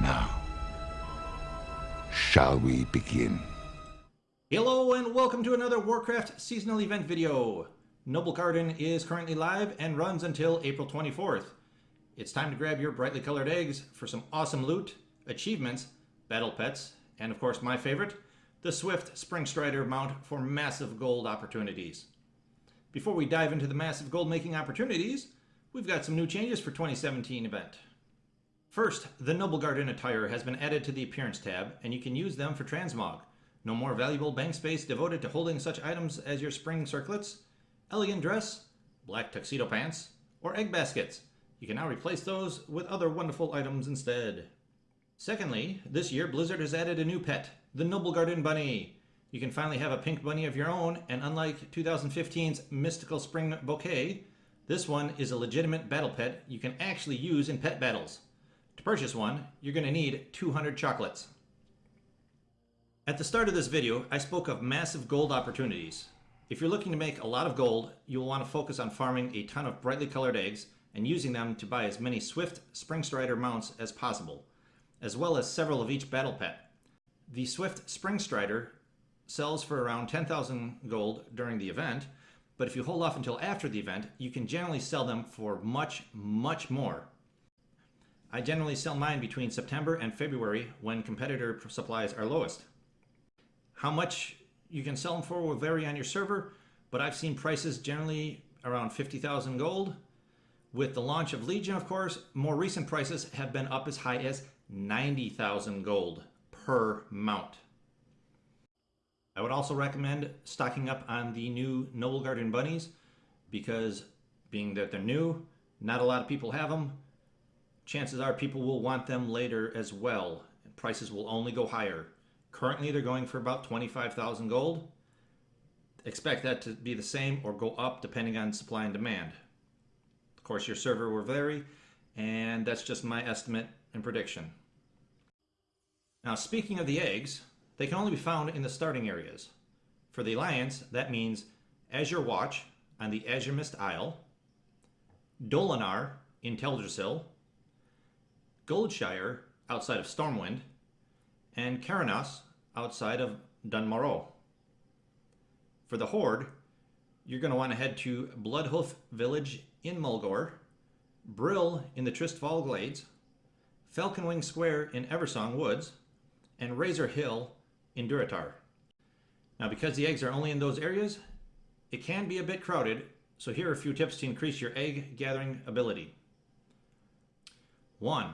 Now, shall we begin? Hello and welcome to another Warcraft seasonal event video. Noblegarden is currently live and runs until April 24th. It's time to grab your brightly colored eggs for some awesome loot, achievements, battle pets, and of course my favorite, the Swift Spring Strider mount for massive gold opportunities. Before we dive into the massive gold making opportunities, we've got some new changes for 2017 event. First, the Noblegarden attire has been added to the Appearance tab, and you can use them for transmog. No more valuable bank space devoted to holding such items as your spring circlets, elegant dress, black tuxedo pants, or egg baskets. You can now replace those with other wonderful items instead. Secondly, this year Blizzard has added a new pet, the Noblegarden Bunny. You can finally have a pink bunny of your own, and unlike 2015's Mystical Spring Bouquet, this one is a legitimate battle pet you can actually use in pet battles. To purchase one, you're going to need 200 chocolates. At the start of this video, I spoke of massive gold opportunities. If you're looking to make a lot of gold, you'll want to focus on farming a ton of brightly colored eggs and using them to buy as many Swift Spring Strider mounts as possible, as well as several of each battle pet. The Swift Spring Strider sells for around 10,000 gold during the event, but if you hold off until after the event, you can generally sell them for much, much more. I generally sell mine between September and February when competitor supplies are lowest. How much you can sell them for will vary on your server, but I've seen prices generally around 50,000 gold. With the launch of Legion, of course, more recent prices have been up as high as 90,000 gold per mount. I would also recommend stocking up on the new Noblegarden bunnies because being that they're new, not a lot of people have them. Chances are people will want them later as well. And prices will only go higher. Currently they're going for about 25,000 gold. Expect that to be the same or go up depending on supply and demand. Of course your server will vary and that's just my estimate and prediction. Now speaking of the eggs, they can only be found in the starting areas. For the Alliance, that means Azure Watch on the Azuremyst Isle, Dolanaar in Teldrassil, Goldshire outside of Stormwind, and Kharanos outside of Dun Morogh. For the Horde, you're going to want to head to Bloodhoof Village in Mulgore, Brill in the Tirisfal Glades, Falconwing Square in Eversong Woods, and Razor Hill in Durotar. Now because the eggs are only in those areas, it can be a bit crowded, so here are a few tips to increase your egg gathering ability. 1.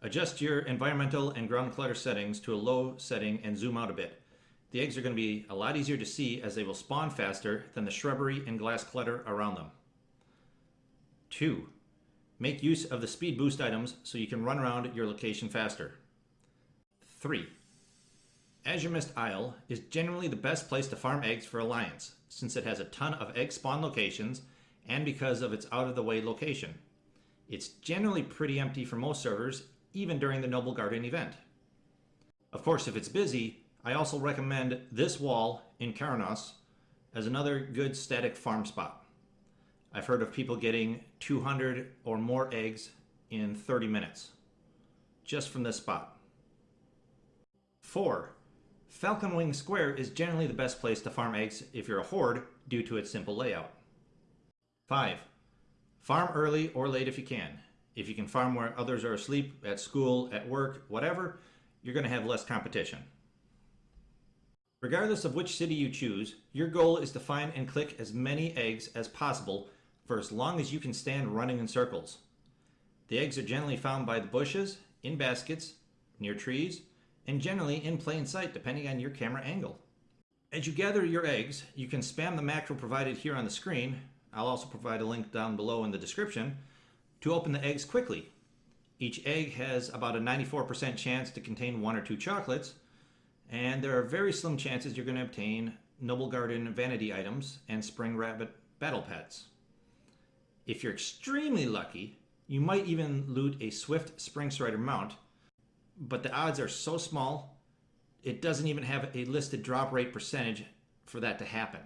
Adjust your environmental and ground clutter settings to a low setting and zoom out a bit. The eggs are going to be a lot easier to see as they will spawn faster than the shrubbery and glass clutter around them. 2. Make use of the speed boost items so you can run around your location faster. 3. Azuremyst Isle is generally the best place to farm eggs for Alliance, since it has a ton of egg spawn locations and because of its out-of-the-way location. It's generally pretty empty for most servers, even during the Noblegarden event. Of course, if it's busy, I also recommend this wall in Kharanos as another good static farm spot. I've heard of people getting 200 or more eggs in 30 minutes, just from this spot. 4. Falconwing Square is generally the best place to farm eggs if you're a horde due to its simple layout. 5. Farm early or late if you can. If you can farm where others are asleep, at school, at work, whatever, you're going to have less competition. Regardless of which city you choose, your goal is to find and click as many eggs as possible for as long as you can stand running in circles. The eggs are generally found by the bushes, in baskets, near trees, and generally in plain sight depending on your camera angle. As you gather your eggs, you can spam the macro provided here on the screen, I'll also provide a link down below in the description, to open the eggs quickly. Each egg has about a 94% chance to contain one or two chocolates, and there are very slim chances you're going to obtain Noblegarden vanity items and Spring Rabbit battle pets. If you're extremely lucky, you might even loot a Swift Spring Strider mount, but the odds are so small, it doesn't even have a listed drop rate percentage for that to happen.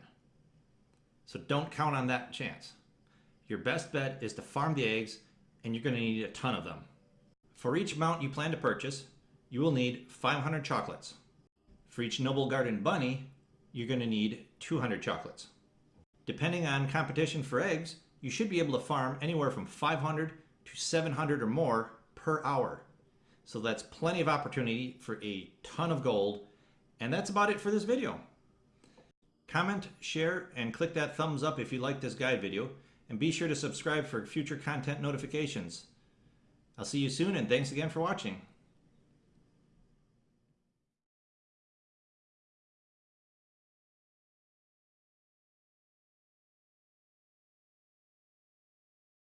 So don't count on that chance. Your best bet is to farm the eggs, and you're going to need a ton of them. For each mount you plan to purchase, you will need 500 chocolates. For each Noblegarden bunny, you're going to need 200 chocolates. Depending on competition for eggs, you should be able to farm anywhere from 500 to 700 or more per hour. So that's plenty of opportunity for a ton of gold. And that's about it for this video. Comment, share, and click that thumbs up if you like this guide video. And be sure to subscribe for future content notifications. I'll see you soon and thanks again for watching.